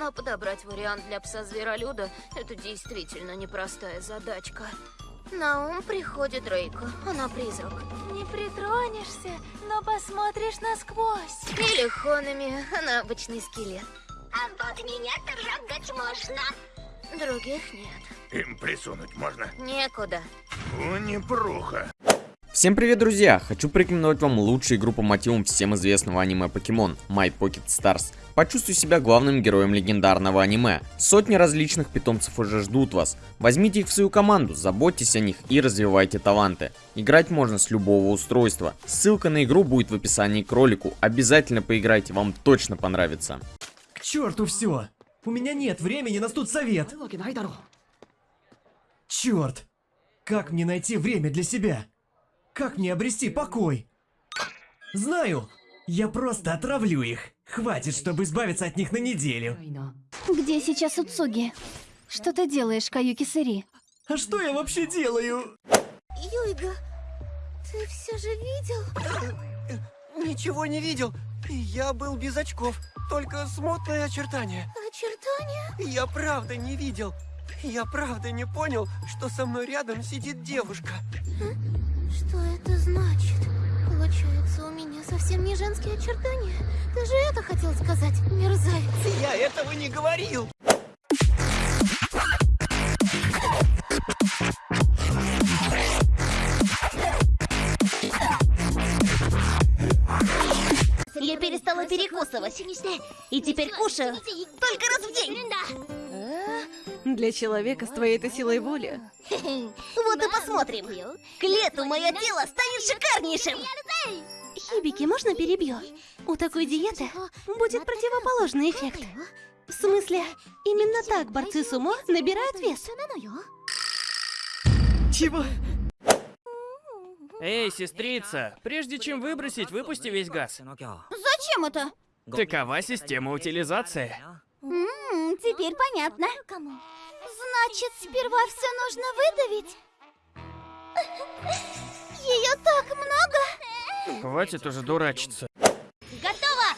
Но подобрать вариант для пса-зверолюда – это действительно непростая задачка. На ум приходит Рейка. Она призрак. Не притронешься, но посмотришь насквозь. Или Хонами. Она обычный скелет. А вот меня трогать можно. Других нет. Им присунуть можно? Некуда. О, непруха. Всем привет, друзья! Хочу порекомендовать вам лучшую игру по мотивам всем известного аниме Покемон My Pocket Stars. Почувствуй себя главным героем легендарного аниме. Сотни различных питомцев уже ждут вас. Возьмите их в свою команду, заботьтесь о них и развивайте таланты. Играть можно с любого устройства. Ссылка на игру будет в описании к ролику. Обязательно поиграйте, вам точно понравится. К черту все! У меня нет времени на студсовет! Черт! Как мне найти время для себя? Как мне обрести покой? Знаю! Я просто отравлю их. Хватит, чтобы избавиться от них на неделю. Где сейчас Уцуги? Что ты делаешь, Каюки Сыри? А что я вообще делаю? Юйга, ты все же видел? Ничего не видел. Я был без очков. Только смутные очертания. Очертания? Я правда не видел. Я правда не понял, что со мной рядом сидит девушка. Что это значит? Получается, у меня совсем не женские очертания. Ты же это хотел сказать, мерзавец. Я этого не говорил. Я перестала перекусывать. И теперь кушаю только раз в день. Для человека с твоей-то силой воли. Вот и посмотрим. К лету мое тело станет шикарнейшим. Хибики, можно перебью? У такой диеты будет противоположный эффект. В смысле, именно так борцы сумо набирают вес. Чего? Эй, сестрица, прежде чем выбросить, выпусти весь газ. Зачем это? Такова система утилизации. Ммм, теперь понятно. Значит, сперва все нужно выдавить? Ее так много? Хватит уже дурачиться. Готово!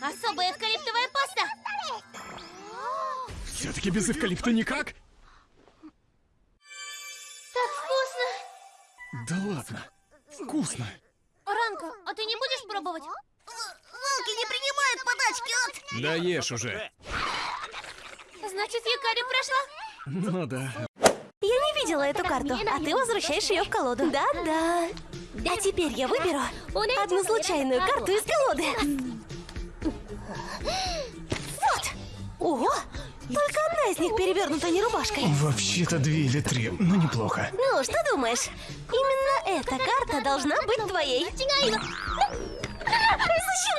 Особая эвкалиптовая паста. Все-таки без эвкалипта никак? Так вкусно. Да ладно. Вкусно. Ранка, а ты не будешь пробовать? Волки не принимают подачки от... Да ешь уже. Значит, Якари прошла? Ну да. Я не видела эту карту, а ты возвращаешь ее в колоду. Да-да. А теперь я выберу одну случайную карту из колоды. Вот! Ого! Только одна из них перевернута не рубашкой. Вообще-то две или три, но неплохо. Ну, что думаешь? Именно эта карта должна быть твоей. Зачем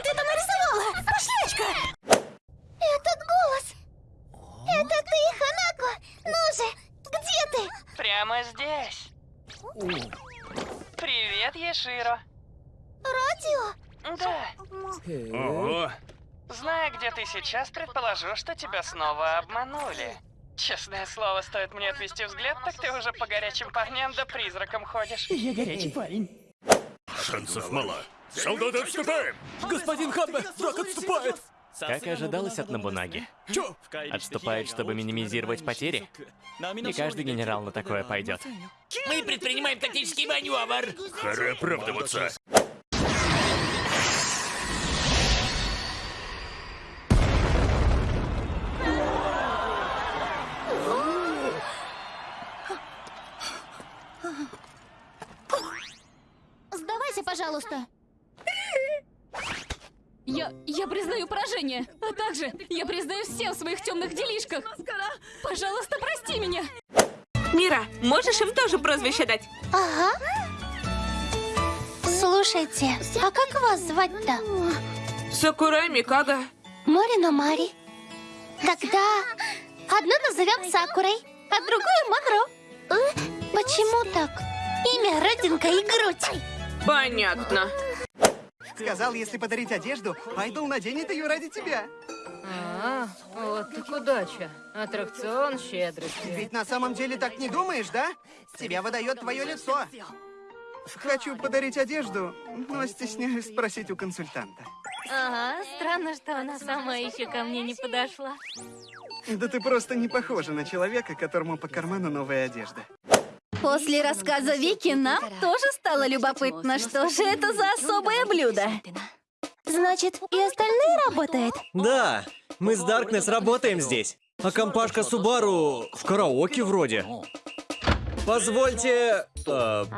ты это нарисовала? Пошлячка! Этот голос! Это ты, Ханако! Ну же, где ты? Прямо здесь. Еширо. Радио? Да. Ого. Зная, где ты сейчас, предположу, что тебя снова обманули. Честное слово, стоит мне отвести взгляд, так ты уже по горячим парням да призракам ходишь. Я горячий парень. Шансов мало. Солдаты отступаем! Господин Ханбе, враг отступает! Как и ожидалось от Набунаги. Чё? Отступает, чтобы минимизировать потери. Не каждый генерал на такое пойдет. Мы предпринимаем тактический маневр. Пора оправдываться. Сдавайся, пожалуйста. Я, я признаю поражение, а также я признаю все в своих темных делишках. Пожалуйста, прости меня. Мира, можешь им тоже прозвище дать? Ага. Слушайте, а как вас звать-то? Сакурай Микага. Морино Мари. Тогда одну назовем Сакурой, а другую Макро. Почему так? Имя, родинка и грудь. Понятно. Сказал, если подарить одежду, Айдол наденет ее ради тебя. А, вот так удача. Аттракцион щедрости. Ведь на самом деле так не думаешь, да? Тебя выдает твое лицо. Хочу подарить одежду, но стесняюсь спросить у консультанта. Ага, странно, что она сама еще ко мне не подошла. Да ты просто не похожа на человека, которому по карману новая одежда. После рассказа Вики нам тоже стало любопытно, что же это за особое блюдо. Значит, и остальные работают? Да, мы с Даркнесс работаем здесь. А компашка Субару в караоке вроде. Позвольте... э, Смотри!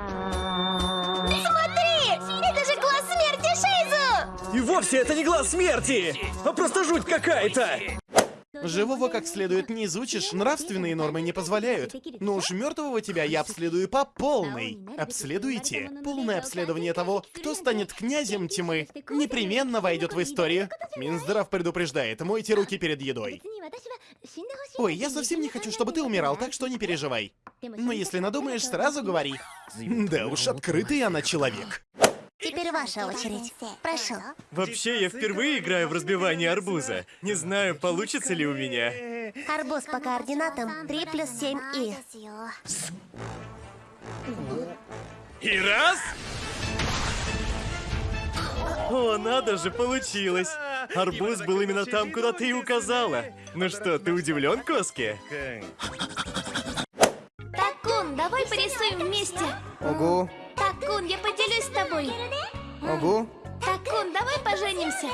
Это же глаз смерти Шейзу! И вовсе это не глаз смерти, а просто жуть какая-то. Живого как следует не изучишь, нравственные нормы не позволяют. Но уж мертвого тебя я обследую по полной. Обследуйте. Полное обследование того, кто станет князем тьмы, непременно войдет в историю. Минздрав предупреждает, мойте руки перед едой. Ой, я совсем не хочу, чтобы ты умирал, так что не переживай. Но если надумаешь, сразу говори. Да уж, открытый она человек. Теперь ваша очередь. Прошу. Вообще, я впервые играю в разбивание арбуза. Не знаю, получится ли у меня. Арбуз по координатам 3 плюс 7 и... И раз! О, надо же, получилось! Арбуз был именно там, куда ты и указала. Ну что, ты удивлен, Коски? Такун, давай порисуем вместе. Ого, Такун, я поделюсь с тобой. ого, Такун, давай поженимся.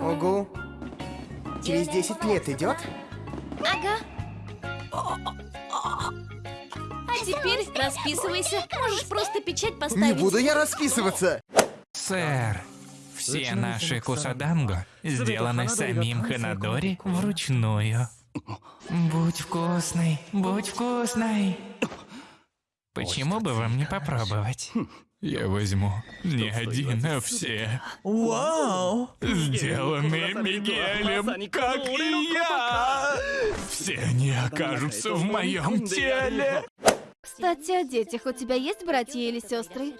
ого. Через 10 лет идет? Ага. А теперь расписывайся. Можешь просто печать Не поставить. буду я расписываться. Сэр, все наши кусаданго сделаны самим Ханадори вручную. Будь вкусный, будь вкусный. Почему бы вам не попробовать? Я возьму не один, а все. Вау! Сделанные Мигелем, как и я. Все они окажутся в моем теле. Кстати, о детях. У тебя есть братья или сестры?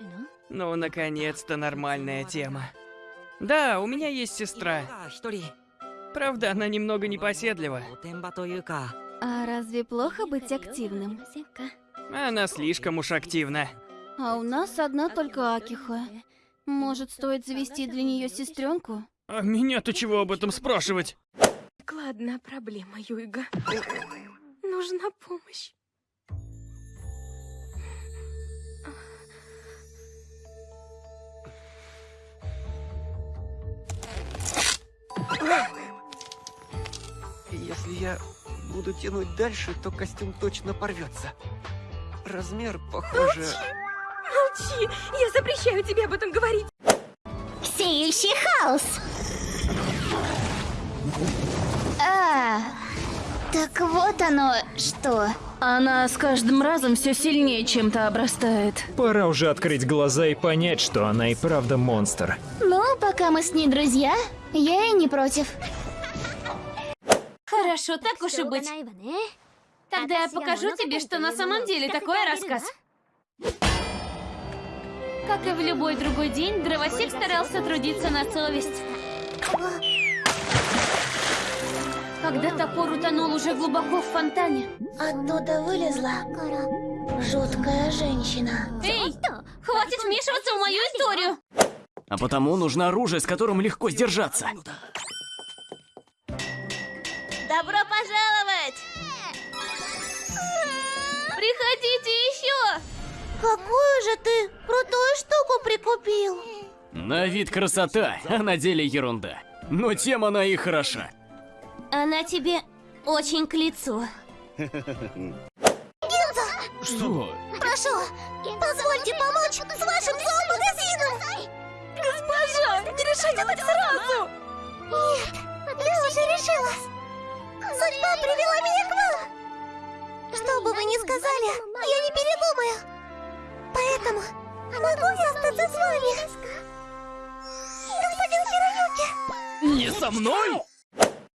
Ну, наконец-то нормальная тема. Да, у меня есть сестра. Правда, она немного непоседлива. А разве плохо быть активным? Она слишком уж активна. А у нас одна только Акиха. Может, стоит завести для нее сестренку? А меня-то чего об этом спрашивать? Ладно, проблема, Юйга. Нужна помощь. Если я буду тянуть дальше, то костюм точно порвется. Размер, похоже... Молчи! Я запрещаю тебе об этом говорить! Сеющий хаос. А, так вот оно что. Она с каждым разом все сильнее чем-то обрастает. Пора уже открыть глаза и понять, что она и правда монстр. Ну, пока мы с ней друзья, я и не против. Хорошо, так уж и быть. Тогда я покажу тебе, что на самом деле такое рассказ. Как и в любой другой день, дровосек старался трудиться на совесть. Когда топор утонул уже глубоко в фонтане. Оттуда вылезла жуткая женщина. Эй, хватит вмешиваться в мою историю! А потому нужно оружие, с которым легко сдержаться. Добро пожаловать! Приходите еще! Какую же ты крутую штуку прикупил? На вид красота, а на деле ерунда. Но тем она и хороша. Она тебе очень к лицу. Что? Прошу, позвольте помочь с вашим зоомагазином! Госпожа, не решайте так сразу! Нет, я уже решила. Судьба привела меня к вам. Что бы вы ни сказали, я не передумаю. Поэтому могу я остаться с вами? Господин Хироюки. Не со мной?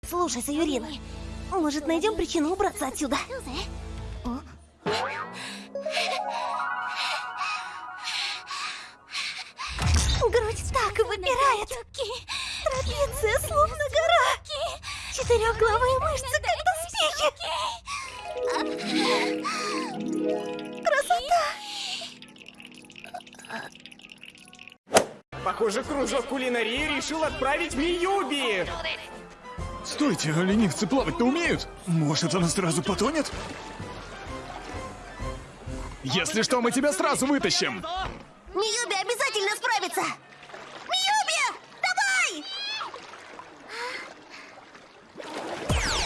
Слушай, Саюрина, может найдем причину убраться отсюда? Грудь так выпирает. Трапеция словно гора. Четырехглавые мышцы, как доспехи. Похоже, кружок кулинарии решил отправить Миюби! Стойте, а ленивцы плавать-то умеют? Может, она сразу потонет? Если что, мы тебя сразу вытащим! Миюби обязательно справится! Миюби! Давай!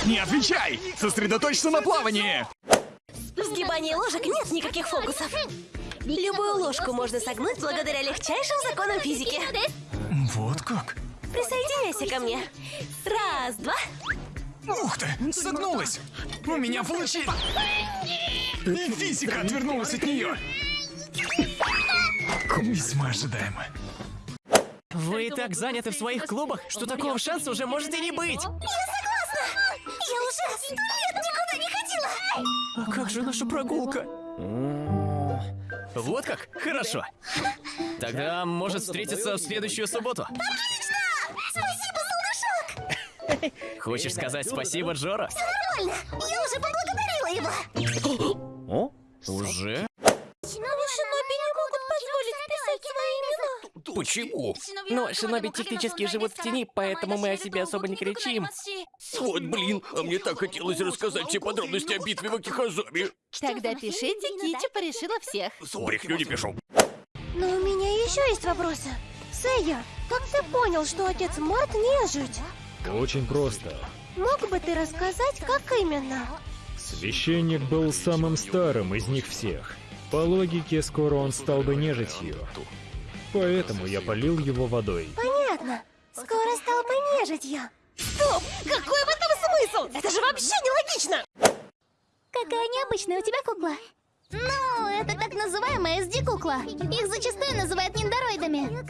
Не отвечай! Сосредоточься на плавании! В сгибании ложек нет никаких фокусов. Любую ложку можно согнуть благодаря легчайшим законам физики. Вот как? Присоединяйся ко мне. Раз, два. Ух ты, согнулась! У меня получилось! И физика отвернулась от нее! Весьма ожидаемо. Вы так заняты в своих клубах, что такого шанса уже может и не быть! Я согласна! Я уже сто лет никуда не ходила! А как же наша прогулка? Вот как? Хорошо. Тогда может встретиться в следующую субботу. Отлично! Спасибо, солнышок! Хочешь сказать спасибо, Джора? Все нормально! Я уже поблагодарила его! О? Уже? Почему? Но шиноби технически живут в тени, поэтому мы о себе особо не кричим. Вот блин, а мне так хотелось рассказать все подробности о битве в Акихазаме. Тогда пишите, Кичи порешила всех. Брехню не пишу. Но у меня еще есть вопросы. Сэйя, как ты понял, что отец Март нежить? Очень просто. Мог бы ты рассказать, как именно? Священник был самым старым из них всех. По логике, скоро он стал бы нежитью. Поэтому я полил его водой. Понятно. Скоро стал бы нежитью. Стоп! Какой в этом смысл? Это же вообще нелогично! Какая необычная у тебя кукла. Ну, это так называемая SD-кукла. Их зачастую называют ниндороидами.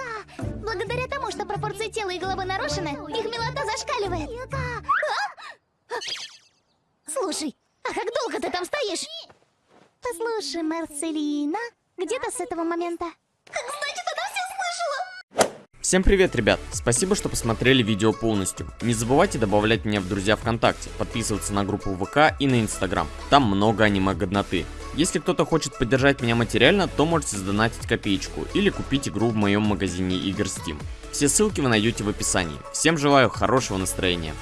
Благодаря тому, что пропорции тела и головы нарушены, их милота зашкаливает. А? Слушай, а как долго ты там стоишь? Послушай, Марцелина, где-то с этого момента. Значит, она все слышала! Всем привет, ребят! Спасибо, что посмотрели видео полностью. Не забывайте добавлять меня в друзья ВКонтакте, подписываться на группу ВК и на Инстаграм. Там много аниме-годноты. Если кто-то хочет поддержать меня материально, то можете сдонатить копеечку или купить игру в моем магазине игр Steam. Все ссылки вы найдете в описании. Всем желаю хорошего настроения.